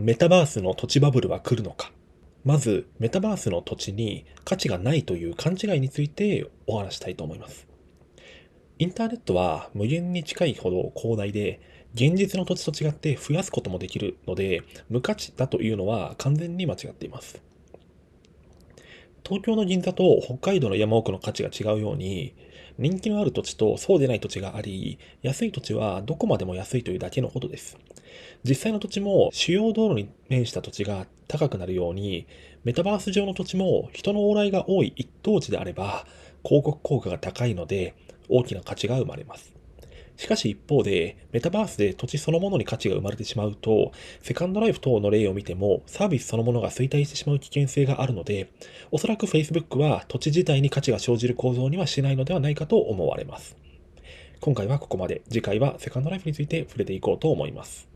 メタバースの土地バブルは来るのかまず、メタバースの土地に価値がないという勘違いについてお話したいと思います。インターネットは無限に近いほど広大で、現実の土地と違って増やすこともできるので、無価値だというのは完全に間違っています。東京の銀座と北海道の山奥の価値が違うように、人気のある土地とそうでない土地があり、安い土地はどこまでも安いというだけのことです。実際の土地も主要道路に面した土地が高くなるように、メタバース上の土地も人の往来が多い一等地であれば、広告効果が高いので、大きな価値が生まれます。しかし一方で、メタバースで土地そのものに価値が生まれてしまうと、セカンドライフ等の例を見ても、サービスそのものが衰退してしまう危険性があるので、おそらく Facebook は土地自体に価値が生じる構造にはしないのではないかと思われます。今回はここまで。次回はセカンドライフについて触れていこうと思います。